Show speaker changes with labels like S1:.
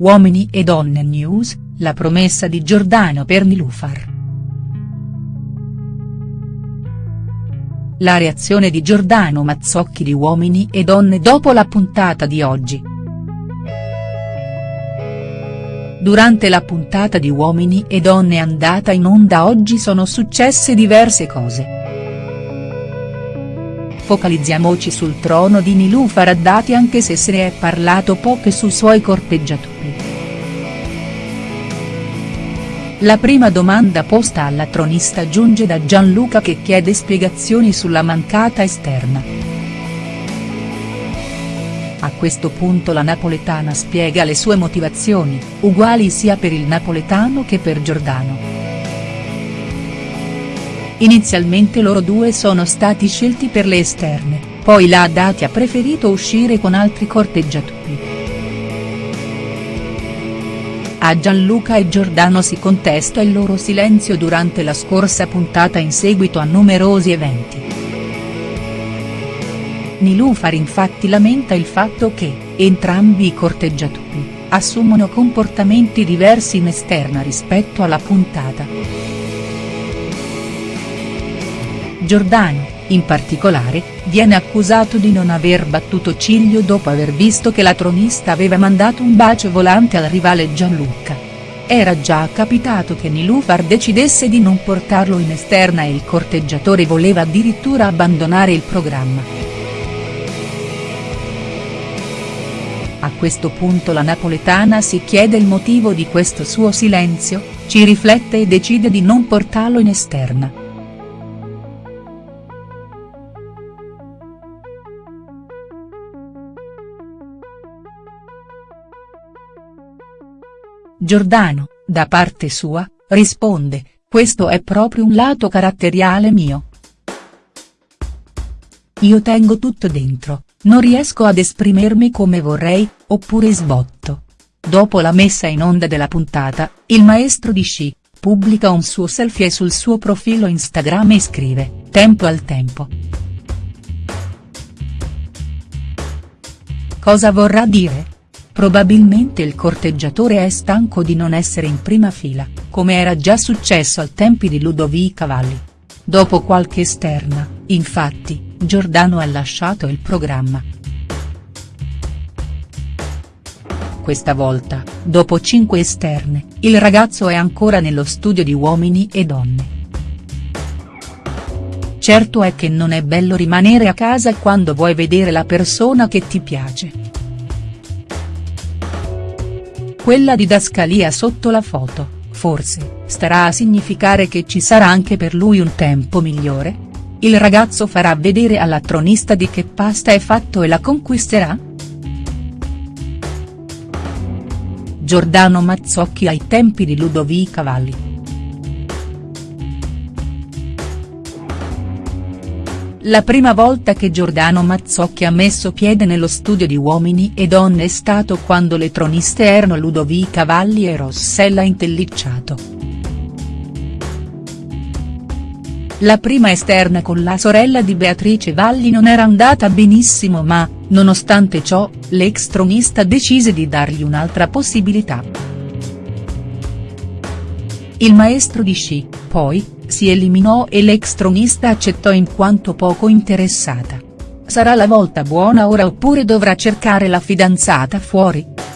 S1: Uomini e Donne News, la promessa di Giordano per Nilufar. La reazione di Giordano Mazzocchi di Uomini e Donne dopo la puntata di oggi. Durante la puntata di Uomini e Donne andata in onda oggi sono successe diverse cose. Focalizziamoci sul trono di Nilufar Haddadi anche se se ne è parlato poco sui suoi corteggiatori. La prima domanda posta alla tronista giunge da Gianluca che chiede spiegazioni sulla mancata esterna. A questo punto la napoletana spiega le sue motivazioni, uguali sia per il napoletano che per Giordano. Inizialmente loro due sono stati scelti per le esterne, poi la Haddadi ha preferito uscire con altri corteggiatori. A Gianluca e Giordano si contesta il loro silenzio durante la scorsa puntata in seguito a numerosi eventi. Nilufar infatti lamenta il fatto che, entrambi i corteggiatori, assumono comportamenti diversi in esterna rispetto alla puntata. Giordano, in particolare, viene accusato di non aver battuto ciglio dopo aver visto che la tronista aveva mandato un bacio volante al rivale Gianluca. Era già capitato che Nilufar decidesse di non portarlo in esterna e il corteggiatore voleva addirittura abbandonare il programma. A questo punto la napoletana si chiede il motivo di questo suo silenzio, ci riflette e decide di non portarlo in esterna. Giordano, da parte sua, risponde, questo è proprio un lato caratteriale mio. Io tengo tutto dentro, non riesco ad esprimermi come vorrei, oppure sbotto. Dopo la messa in onda della puntata, il maestro di sci, pubblica un suo selfie sul suo profilo Instagram e scrive, tempo al tempo. Cosa vorrà dire?. Probabilmente il corteggiatore è stanco di non essere in prima fila, come era già successo al tempi di Ludovica Valli. Dopo qualche esterna, infatti, Giordano ha lasciato il programma. Questa volta, dopo cinque esterne, il ragazzo è ancora nello studio di Uomini e Donne. Certo è che non è bello rimanere a casa quando vuoi vedere la persona che ti piace quella didascalia sotto la foto, forse, starà a significare che ci sarà anche per lui un tempo migliore? Il ragazzo farà vedere alla tronista di che pasta è fatto e la conquisterà?. Giordano Mazzocchi ai tempi di Ludovica Valli. La prima volta che Giordano Mazzocchi ha messo piede nello studio di Uomini e Donne è stato quando le troniste erano Ludovica Valli e Rossella Intellicciato. La prima esterna con la sorella di Beatrice Valli non era andata benissimo ma, nonostante ciò, l'ex tronista decise di dargli un'altra possibilità. Il maestro di sci, poi, si eliminò e l'ex tronista accettò in quanto poco interessata. Sarà la volta buona ora oppure dovrà cercare la fidanzata fuori?.